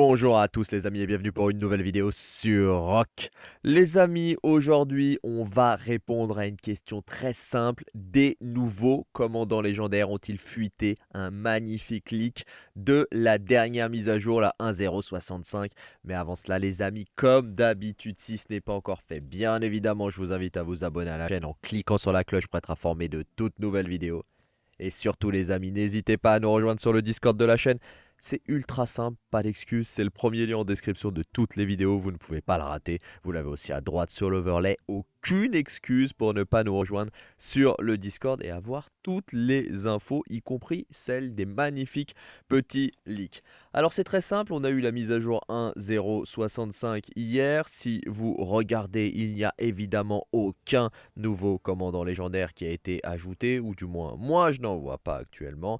Bonjour à tous les amis et bienvenue pour une nouvelle vidéo sur Rock. Les amis, aujourd'hui on va répondre à une question très simple. Des nouveaux commandants légendaires ont-ils fuité un magnifique leak de la dernière mise à jour, la 1.065 Mais avant cela les amis, comme d'habitude, si ce n'est pas encore fait, bien évidemment je vous invite à vous abonner à la chaîne en cliquant sur la cloche pour être informé de toutes nouvelles vidéos. Et surtout les amis, n'hésitez pas à nous rejoindre sur le Discord de la chaîne. C'est ultra simple, pas d'excuses, c'est le premier lien en description de toutes les vidéos, vous ne pouvez pas le rater. Vous l'avez aussi à droite sur l'overlay, aucune excuse pour ne pas nous rejoindre sur le Discord et avoir toutes les infos, y compris celles des magnifiques petits leaks. Alors c'est très simple, on a eu la mise à jour 1.065 hier. Si vous regardez, il n'y a évidemment aucun nouveau commandant légendaire qui a été ajouté, ou du moins moi je n'en vois pas actuellement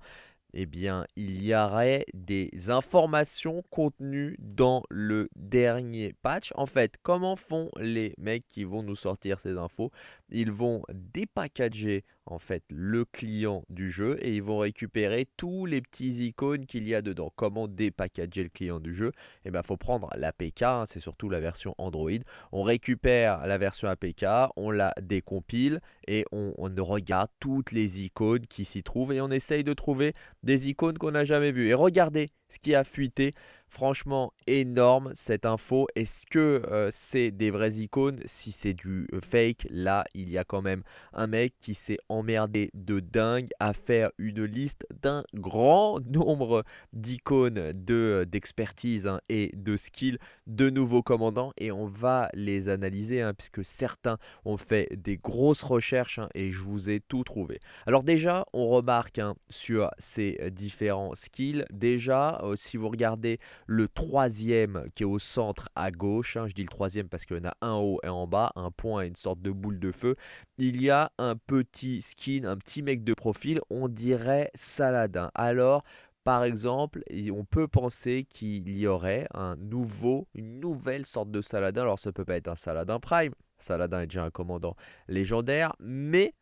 eh bien, il y aurait des informations contenues dans le dernier patch. En fait, comment font les mecs qui vont nous sortir ces infos? Ils vont dépackager en fait le client du jeu et ils vont récupérer tous les petits icônes qu'il y a dedans. Comment dépackager le client du jeu? Eh bien, il faut prendre l'APK, hein, c'est surtout la version Android. On récupère la version APK, on la décompile et on, on regarde toutes les icônes qui s'y trouvent et on essaye de trouver des icônes qu'on n'a jamais vues. Et regardez ce qui a fuité. Franchement, énorme cette info. Est-ce que euh, c'est des vraies icônes? Si c'est du euh, fake, là, il y a quand même un mec qui s'est emmerdé de dingue à faire une liste d'un grand nombre d'icônes euh, d'expertise de, hein, et de skills de nouveaux commandants. Et on va les analyser, hein, puisque certains ont fait des grosses recherches hein, et je vous ai tout trouvé. Alors déjà, on remarque sur ces différents skills, déjà, si vous regardez le troisième qui est au centre à gauche, hein, je dis le troisième parce qu'il y en a un haut et en bas, un point et une sorte de boule de feu, il y a un petit skin, un petit mec de profil, on dirait Saladin. Alors, par exemple, on peut penser qu'il y aurait un nouveau, une nouvelle sorte de Saladin. Alors ça peut pas être un Saladin Prime, Saladin est déjà un commandant légendaire, mais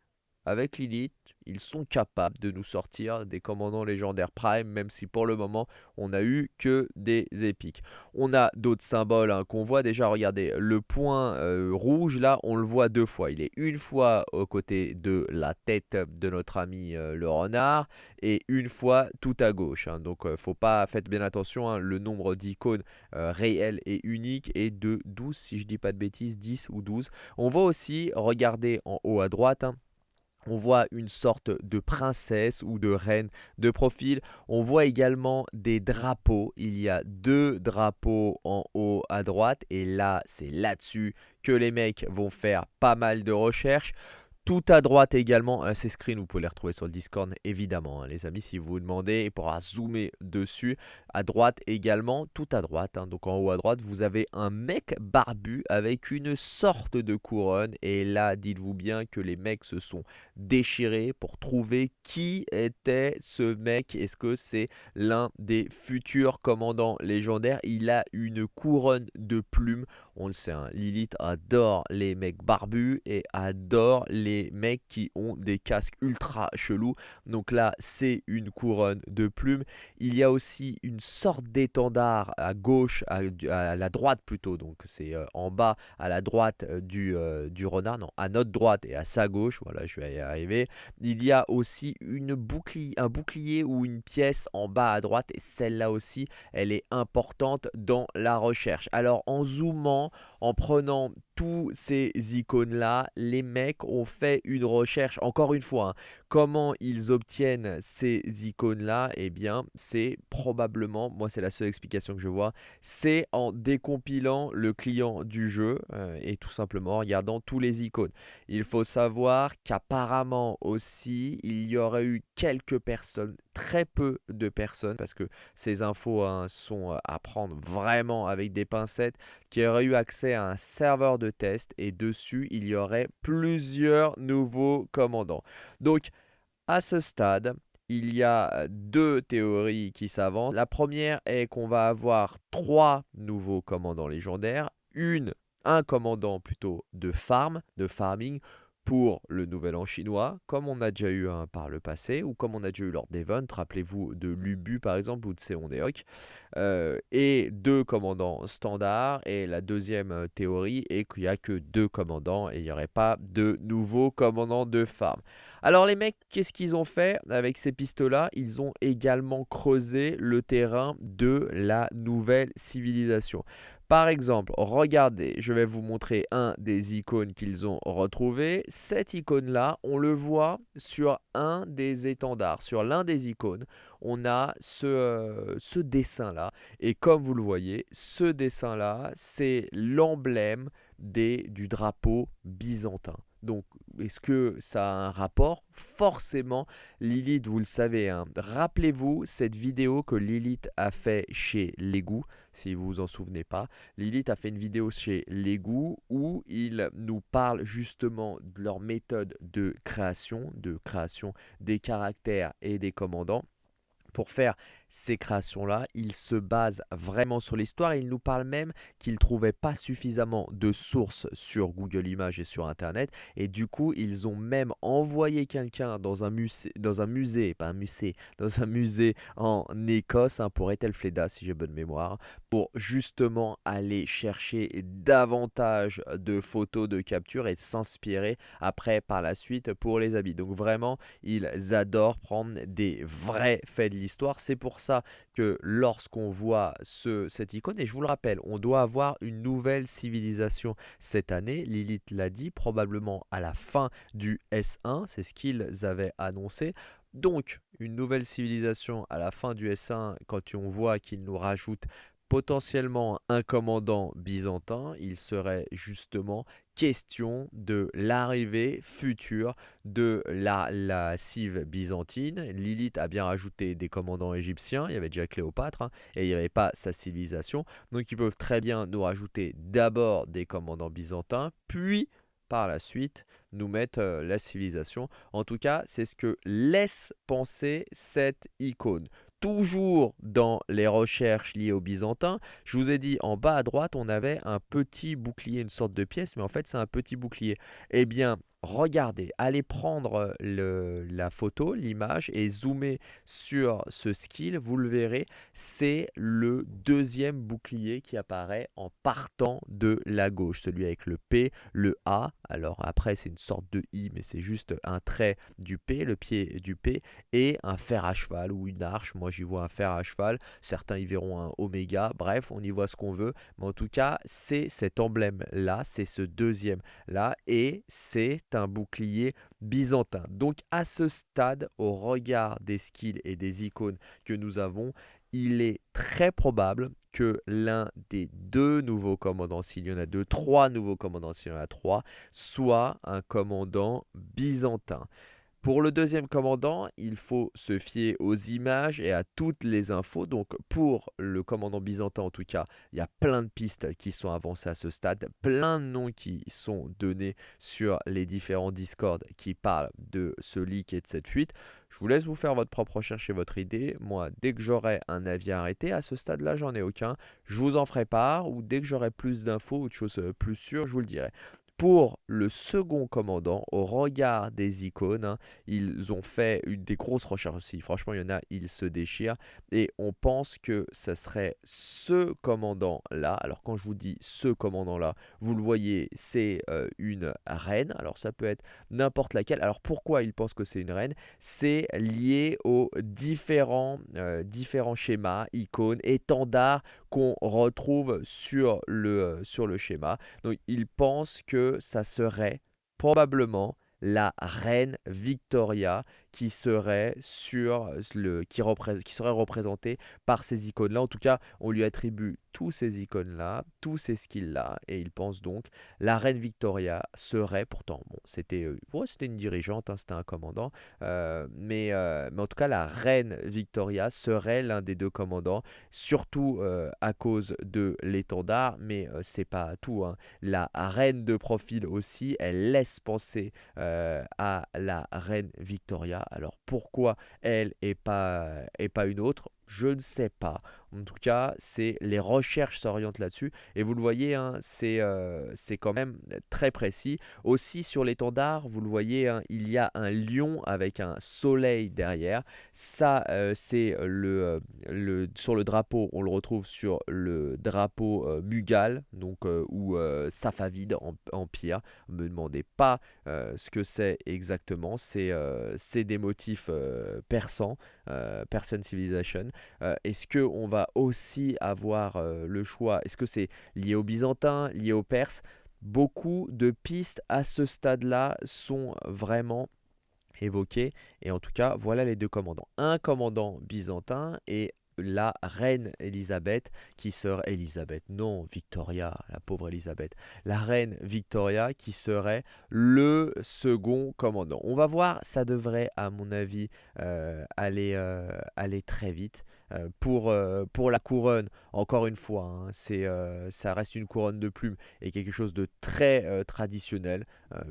avec Lilith, ils sont capables de nous sortir des commandants légendaires Prime, même si pour le moment, on n'a eu que des épiques. On a d'autres symboles hein, qu'on voit déjà, regardez, le point euh, rouge, là, on le voit deux fois. Il est une fois aux côtés de la tête de notre ami euh, le renard, et une fois tout à gauche. Hein. Donc, euh, faut pas, faites bien attention, hein, le nombre d'icônes réelles et uniques est de 12, si je dis pas de bêtises, 10 ou 12. On voit aussi, regardez en haut à droite, on voit une sorte de princesse ou de reine de profil. On voit également des drapeaux. Il y a deux drapeaux en haut à droite. Et là, c'est là-dessus que les mecs vont faire pas mal de recherches. Tout à droite également, euh, ces screens, vous pouvez les retrouver sur le Discord évidemment, hein, les amis, si vous vous demandez, il pourra zoomer dessus. À droite également, tout à droite, hein, donc en haut à droite, vous avez un mec barbu avec une sorte de couronne. Et là, dites-vous bien que les mecs se sont déchirés pour trouver qui était ce mec. Est-ce que c'est l'un des futurs commandants légendaires? Il a une couronne de plumes. On le sait, hein, Lilith adore les mecs barbus et adore les mecs qui ont des casques ultra chelous. Donc là, c'est une couronne de plumes. Il y a aussi une sorte d'étendard à gauche, à, la droite plutôt. Donc c'est euh, en bas à la droite euh, du, euh, du renard. Non, à notre droite et à sa gauche. Voilà, je vais y arriver. Il y a aussi une bouclier, un bouclier ou une pièce en bas à droite. Et celle-là aussi, elle est importante dans la recherche. Alors en zoomant, en prenant tous ces icônes-là, les mecs ont fait une recherche, encore une fois, hein, comment ils obtiennent ces icônes-là Eh bien, c'est probablement, moi c'est la seule explication que je vois, c'est en décompilant le client du jeu euh, et tout simplement en regardant tous les icônes. Il faut savoir qu'apparemment aussi, il y aurait eu quelques personnes, très peu de personnes, parce que ces infos hein, sont euh, à prendre vraiment avec des pincettes, qui auraient eu accès à un serveur de test et dessus il y aurait plusieurs nouveaux commandants. Donc à ce stade, il y a deux théories qui s'avancent. La première est qu'on va avoir trois nouveaux commandants légendaires, une, un commandant plutôt de farm, de farming, pour le nouvel an chinois, comme on a déjà eu un par le passé, ou comme on a déjà eu lors d'Event, rappelez-vous de Lubu par exemple, ou de Seondeok, euh, et deux commandants standards, et la deuxième euh, théorie est qu'il n'y a que deux commandants, et il n'y aurait pas de nouveaux commandants de farm. Alors les mecs, qu'est-ce qu'ils ont fait avec ces pistes-là Ils ont également creusé le terrain de la nouvelle civilisation. Par exemple, regardez, je vais vous montrer un des icônes qu'ils ont retrouvé. Cette icône-là, on le voit sur un des étendards, sur l'un des icônes. On a ce, euh, ce dessin-là. Et comme vous le voyez, ce dessin-là, c'est l'emblème du drapeau byzantin. Donc, est-ce que ça a un rapport? Forcément, Lilith, vous le savez, hein. rappelez-vous cette vidéo que Lilith a fait chez Légou, si vous vous en souvenez pas. Lilith a fait une vidéo chez Légou où il nous parle justement de leur méthode de création, de création des caractères et des commandants pour faire ces créations-là, il se base vraiment sur l'histoire. Il nous parle même qu'il ne trouvait pas suffisamment de sources sur Google Images et sur Internet. Et du coup, ils ont même envoyé quelqu'un dans un musée, dans un musée, pas un musée, dans un musée en Écosse, hein, pour Ethelfleda, si j'ai bonne mémoire, pour justement aller chercher davantage de photos de capture et s'inspirer après par la suite pour les habits. Donc vraiment, ils adorent prendre des vrais faits de l'histoire. C'est pour ça que lorsqu'on voit ce, cette icône, et je vous le rappelle, on doit avoir une nouvelle civilisation cette année, Lilith l'a dit, probablement à la fin du S1, c'est ce qu'ils avaient annoncé. Donc, une nouvelle civilisation à la fin du S1, quand on voit qu'ils nous rajoutent potentiellement un commandant byzantin, il serait justement question de l'arrivée future de la, la cive byzantine. Lilith a bien rajouté des commandants égyptiens, il y avait déjà Cléopâtre, hein, et il n'y avait pas sa civilisation. Donc ils peuvent très bien nous rajouter d'abord des commandants byzantins, puis par la suite nous mettre euh, la civilisation. En tout cas, c'est ce que laisse penser cette icône toujours dans les recherches liées aux Byzantins, je vous ai dit en bas à droite, on avait un petit bouclier, une sorte de pièce, mais en fait c'est un petit bouclier. Eh bien, regardez, allez prendre la photo, l'image et zoomer sur ce skill, vous le verrez, c'est le deuxième bouclier qui apparaît en partant de la gauche, celui avec le P, le A, alors après c'est une sorte de I, mais c'est juste un trait du P, le pied du P, et un fer à cheval ou une arche, moi j'y vois un fer à cheval, certains y verront un oméga, bref, on y voit ce qu'on veut, mais en tout cas c'est cet emblème là, c'est ce deuxième là, et c'est bouclier byzantin. Donc à ce stade, au regard des skills et des icônes que nous avons, il est très probable que l'un des deux nouveaux commandants, s'il y en a deux, trois nouveaux commandants, s'il y en a trois, soit un commandant byzantin. Pour le deuxième commandant, il faut se fier aux images et à toutes les infos. Donc pour le commandant byzantin en tout cas, il y a plein de pistes qui sont avancées à ce stade, plein de noms qui sont donnés sur les différents Discord qui parlent de ce leak et de cette fuite. Je vous laisse vous faire votre propre recherche et votre idée. Moi, dès que j'aurai un avis arrêté, à ce stade-là, j'en ai aucun. Je vous en ferai part ou dès que j'aurai plus d'infos ou de choses plus sûres, je vous le dirai. Pour le second commandant, au regard des icônes, hein, ils ont fait des grosses recherches aussi. Franchement, il y en a, ils se déchirent. Et on pense que ce serait ce commandant-là. Alors quand je vous dis ce commandant-là, vous le voyez, c'est euh, une reine. Alors ça peut être n'importe laquelle. Alors pourquoi ils pensent que c'est une reine? C'est lié aux différents, euh, différents schémas, icônes, étendards qu'on retrouve sur le, euh, sur le schéma. Donc ils pensent que ça serait probablement la reine Victoria qui serait sur le qui, qui serait représentée par ces icônes là en tout cas on lui attribue tous ces icônes là tous ces skills là et il pense donc la reine Victoria serait pourtant bon c'était euh, c'était une dirigeante hein, c'était un commandant euh, mais, euh, mais en tout cas la reine Victoria serait l'un des deux commandants surtout à cause de l'étendard mais c'est pas tout hein. la reine de profil aussi elle laisse penser à la reine Victoria alors pourquoi elle et pas, et pas une autre? Je ne sais pas. En tout cas, c'est les recherches s'orientent là-dessus. Et vous le voyez, hein, c'est quand même très précis. Aussi sur l'étendard, vous le voyez, hein, il y a un lion avec un soleil derrière. Ça, c'est le, le, sur le drapeau, on le retrouve sur le drapeau Mughal, donc, ou Safavide en, en pierre. Ne me demandez pas ce que c'est exactement. C'est des motifs persans, Persian Civilization. Est-ce qu'on va aussi avoir le choix Est-ce que c'est lié aux Byzantins, lié aux Perses Beaucoup de pistes à ce stade-là sont vraiment évoquées. Et en tout cas, voilà les deux commandants. Un commandant byzantin et la reine Elisabeth qui serait Elisabeth, non Victoria, la pauvre Elisabeth, la reine Victoria qui serait le second commandant. On va voir, ça devrait à mon avis euh, aller, euh, aller très vite. Euh, pour, pour la couronne, encore une fois, hein, c'est, ça reste une couronne de plumes et quelque chose de très traditionnel.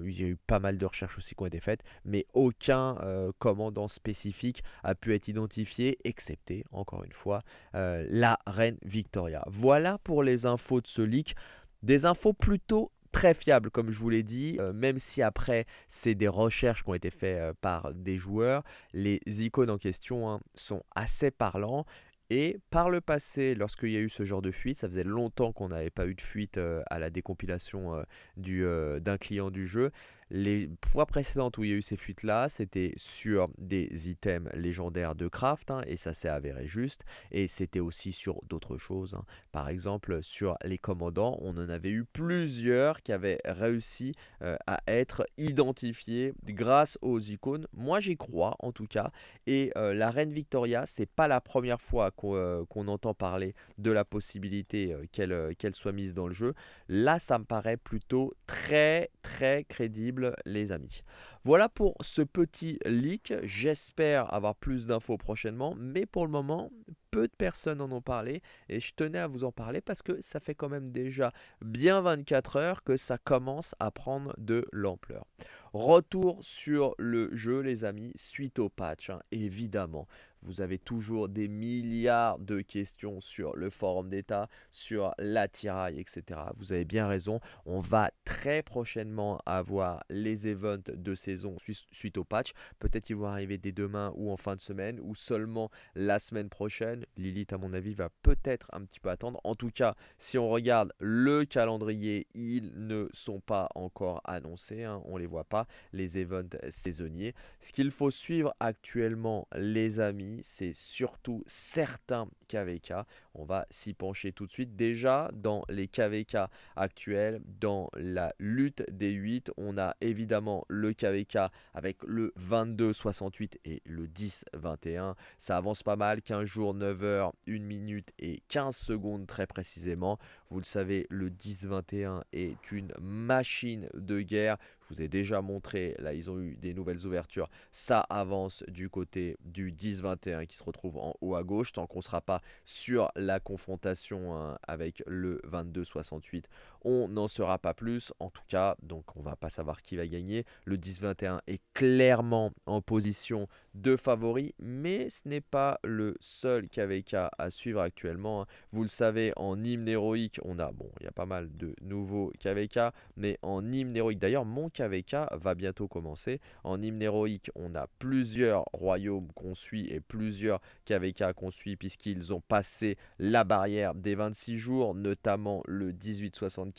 il y a eu pas mal de recherches aussi qui ont été faites, mais aucun commandant spécifique a pu être identifié, excepté, encore une fois, la reine Victoria. Voilà pour les infos de ce leak. Des infos plutôt très fiables, comme je vous l'ai dit, même si après c'est des recherches qui ont été faites par des joueurs, les icônes en question hein, sont assez parlants. Et par le passé, lorsqu'il y a eu ce genre de fuite, ça faisait longtemps qu'on n'avait pas eu de fuite à la décompilation d'un client du jeu. Les fois précédentes où il y a eu ces fuites-là, c'était sur des items légendaires de craft, hein, et ça s'est avéré juste, et c'était aussi sur d'autres choses. Hein. Par exemple, sur les commandants, on en avait eu plusieurs qui avaient réussi euh, à être identifiés grâce aux icônes. Moi, j'y crois en tout cas, et euh, la reine Victoria, c'est pas la première fois qu'on euh, entend parler de la possibilité qu'elle soit mise dans le jeu. Là, ça me paraît plutôt très très crédible les amis. Voilà pour ce petit leak. J'espère avoir plus d'infos prochainement, mais pour le moment, peu de personnes en ont parlé et je tenais à vous en parler parce que ça fait quand même déjà bien 24 heures que ça commence à prendre de l'ampleur. Retour sur le jeu les amis, suite au patch hein, évidemment. Vous avez toujours des milliards de questions sur le forum d'état, sur l'attirail, etc. Vous avez bien raison. On va très prochainement avoir les events de saison suite au patch. Peut-être qu'ils vont arriver dès demain ou en fin de semaine ou seulement la semaine prochaine. Lilith, à mon avis, va peut-être un petit peu attendre. En tout cas, si on regarde le calendrier, ils ne sont pas encore annoncés. Hein. on ne les voit pas, les events saisonniers. Ce qu'il faut suivre actuellement, les amis, c'est surtout certains KVK. On va s'y pencher tout de suite. Déjà, dans les KVK actuels, dans la lutte des 8, on a évidemment le KVK avec le 22-68 et le 10-21. Ça avance pas mal, 15 jours, 9 heures, 1 minute et 15 secondes très précisément. Vous le savez, le 10-21 est une machine de guerre. Je vous ai déjà montré, là ils ont eu des nouvelles ouvertures. Ça avance du côté du 10-21 qui se retrouve en haut à gauche. Tant qu'on ne sera pas sur la confrontation hein, avec le 22-68, on n'en sera pas plus. En tout cas, donc on va pas savoir qui va gagner. Le 10-21 est clairement en position de favori, mais ce n'est pas le seul KVK à suivre actuellement. Hein. Vous le savez, en hymne héroïque, on a, bon, il y a pas mal de nouveaux KVK, mais en hymne héroïque, d'ailleurs, mon KVK va bientôt commencer. En hymne héroïque, on a plusieurs royaumes qu'on suit et plusieurs KVK qu'on suit, puisqu'ils ont passé la barrière des 26 jours, notamment le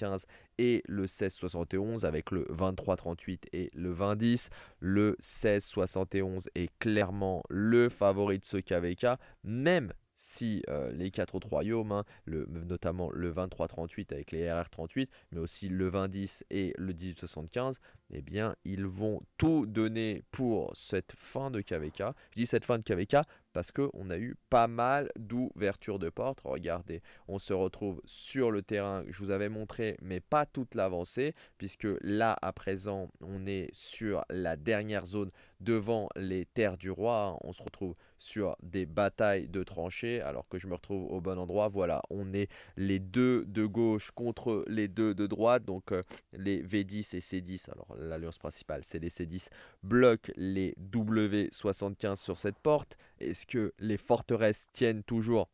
1875 et le 1671 avec le 2338 et le 2010. Le 1671 est clairement le favori de ce KVK, même si euh, les quatre autres royaumes, hein, le, notamment le 2338 avec les RR38, mais aussi le 2010 et le 1875, eh bien, ils vont tout donner pour cette fin de KVK. Je dis cette fin de KVK parce qu'on a eu pas mal d'ouvertures de portes. Regardez, on se retrouve sur le terrain que je vous avais montré, mais pas toute l'avancée, puisque là, à présent, on est sur la dernière zone devant les terres du roi. On se retrouve sur des batailles de tranchées, alors que je me retrouve au bon endroit. Voilà, on est les deux de gauche contre les deux de droite, donc euh, les V10 et C10. Alors l'alliance principale, c'est les C10, bloquent les W75 sur cette porte. Est-ce que les forteresses tiennent toujours?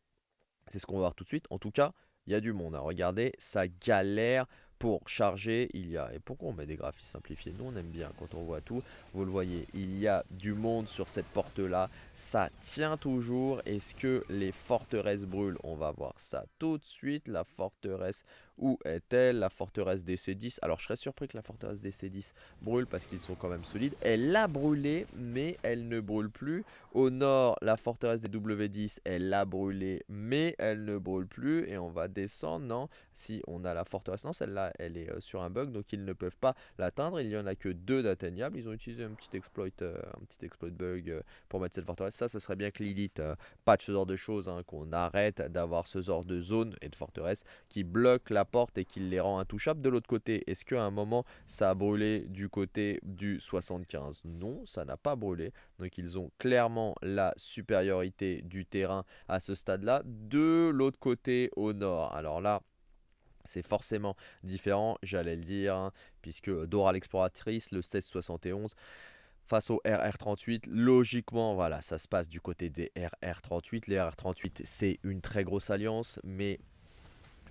C'est ce qu'on va voir tout de suite. En tout cas, il y a du monde. Hein. Regardez, ça galère pour charger, il y a... Et pourquoi on met des graphiques simplifiés? Nous, on aime bien quand on voit tout. Vous le voyez, il y a du monde sur cette porte-là. Ça tient toujours. Est-ce que les forteresses brûlent? On va voir ça tout de suite. La forteresse, où est-elle La forteresse des C10. Alors, je serais surpris que la forteresse des C10 brûle parce qu'ils sont quand même solides. Elle a brûlé, mais elle ne brûle plus. Au nord, la forteresse des W10, elle a brûlé, mais elle ne brûle plus. Et on va descendre, non? Si on a la forteresse, non, celle-là, elle est euh, sur un bug, donc ils ne peuvent pas l'atteindre. Il n'y en a que deux d'atteignables. Ils ont utilisé un petit exploit, euh, un petit exploit bug euh, pour mettre cette forteresse. Ça, ça serait bien que Lilith patch ce genre de choses, hein, qu'on arrête d'avoir ce genre de zone et de forteresse qui bloquent la et qui les rend intouchables. De l'autre côté, est-ce qu'à un moment, ça a brûlé du côté du 75 Non, ça n'a pas brûlé. Donc ils ont clairement la supériorité du terrain à ce stade-là. De l'autre côté, au nord, alors là, c'est forcément différent, j'allais le dire, hein, puisque Dora l'exploratrice, le 1671, face au RR38, logiquement, voilà, ça se passe du côté des RR38. Les RR38, c'est une très grosse alliance, mais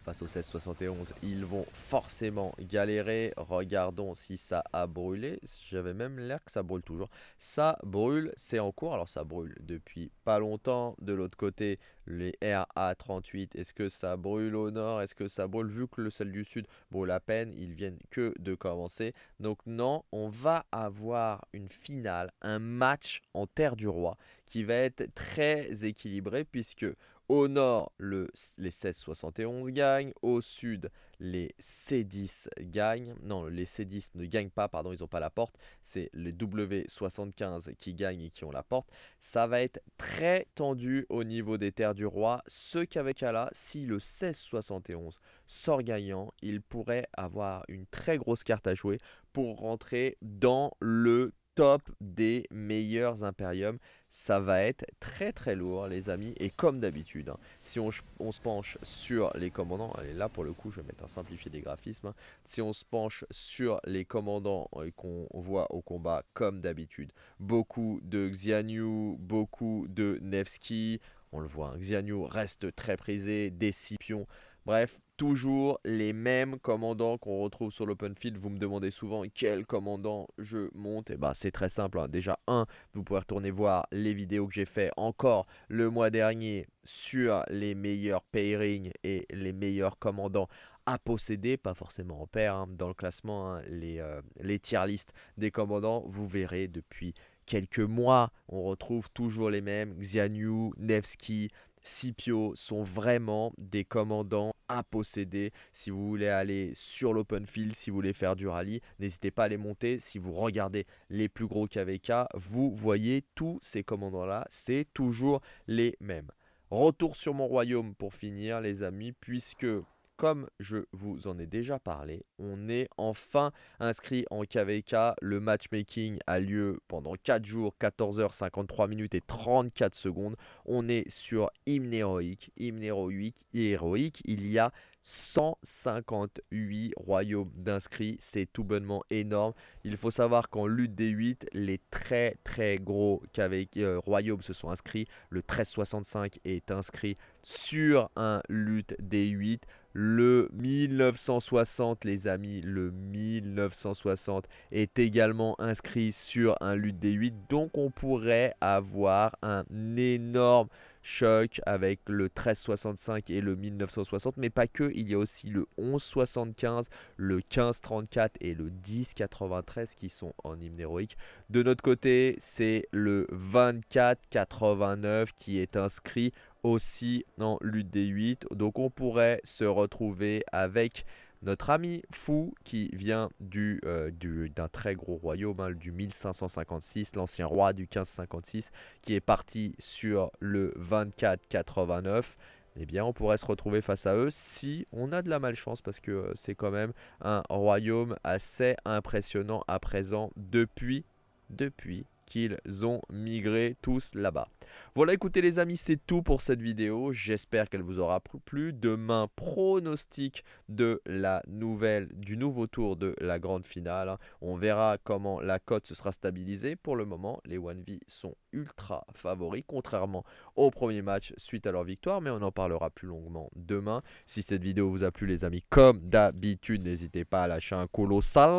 face au 1671, ils vont forcément galérer. Regardons si ça a brûlé. J'avais même l'air que ça brûle toujours. Ça brûle, c'est en cours. Alors ça brûle depuis pas longtemps. De l'autre côté, les RA38, est-ce que ça brûle au nord? Est-ce que ça brûle Vu que le sel du sud brûle à peine, ils viennent que de commencer. Donc non, on va avoir une finale, un match en Terre du Roi qui va être très équilibré puisque au nord, le, les 1671 gagnent. Au sud, les C10 gagnent. Non, les C10 ne gagnent pas, pardon, ils n'ont pas la porte. C'est les W75 qui gagnent et qui ont la porte. Ça va être très tendu au niveau des terres du roi. Ce qu'avec là, si le 1671 sort gagnant, il pourrait avoir une très grosse carte à jouer pour rentrer dans le top des meilleurs Imperium. Ça va être très très lourd les amis. Et comme d'habitude, hein, si on, se penche sur les commandants, allez là pour le coup je vais mettre un simplifié des graphismes. Hein. si on se penche sur les commandants euh, qu'on voit au combat comme d'habitude, beaucoup de Xianyu, beaucoup de Nevsky. On le voit, hein, Xianyu reste très prisé, des Scipions. Bref, toujours les mêmes commandants qu'on retrouve sur l'open field. Vous me demandez souvent quel commandant je monte. Et eh bah ben, c'est très simple. Hein. Déjà, un, vous pouvez retourner voir les vidéos que j'ai fait encore le mois dernier sur les meilleurs pairings et les meilleurs commandants à posséder, pas forcément en paire, hein. dans le classement, hein, les, euh, tier des commandants, vous verrez depuis quelques mois, on retrouve toujours les mêmes, Xianyu, Nevsky, Scipio sont vraiment des commandants posséder. Si vous voulez aller sur l'open field, si vous voulez faire du rallye, n'hésitez pas à les monter. Si vous regardez les plus gros KVK, vous voyez tous ces commandants-là, c'est toujours les mêmes. Retour sur mon royaume pour finir les amis, puisque comme je vous en ai déjà parlé, on est enfin inscrit en KVK. Le matchmaking a lieu pendant 4 jours, 14 h 53 minutes et 34 secondes. On est sur hymne héroïque. Hymne héroïque, héroïque il y a 158 royaumes d'inscrits, c'est tout bonnement énorme. Il faut savoir qu'en lutte des 8, les très très gros euh, royaumes se sont inscrits. Le 1365 est inscrit sur un lutte des 8. Le 1960, les amis, le 1960 est également inscrit sur un lutte des 8. Donc on pourrait avoir un énorme choc avec le 1365 et le 1960, mais pas que, il y a aussi le 1175, le 1534 et le 1093 qui sont en hymne héroïque. De notre côté, c'est le 2489 qui est inscrit aussi en lutte des 8. Donc on pourrait se retrouver avec notre ami Fou qui vient euh, du, d'un très gros royaume, hein, du 1556, l'ancien roi du 1556, qui est parti sur le 2489 eh bien on pourrait se retrouver face à eux si on a de la malchance parce que euh, c'est quand même un royaume assez impressionnant à présent depuis, depuis qu'ils ont migré tous là-bas. Voilà, écoutez les amis, c'est tout pour cette vidéo. J'espère qu'elle vous aura plu. Demain, pronostic de la nouvelle, du nouveau tour de la grande finale. On verra comment la cote se sera stabilisée. Pour le moment, les 1V sont ultra favoris, contrairement au premier match suite à leur victoire. Mais on en parlera plus longuement demain. Si cette vidéo vous a plu les amis, comme d'habitude, n'hésitez pas à lâcher un colossal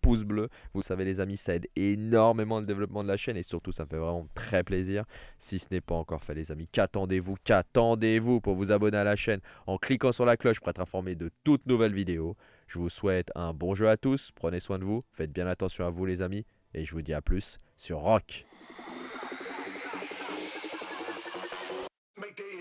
pouce bleu. Vous savez les amis, ça aide énormément le développement de la chaîne et surtout ça me fait vraiment très plaisir. Si ce n'est pas encore fait les amis, qu'attendez-vous? Qu'attendez-vous pour vous abonner à la chaîne en cliquant sur la cloche pour être informé de toutes nouvelles vidéos? Je vous souhaite un bon jeu à tous, prenez soin de vous, faites bien attention à vous les amis et je vous dis à plus sur Rock. make it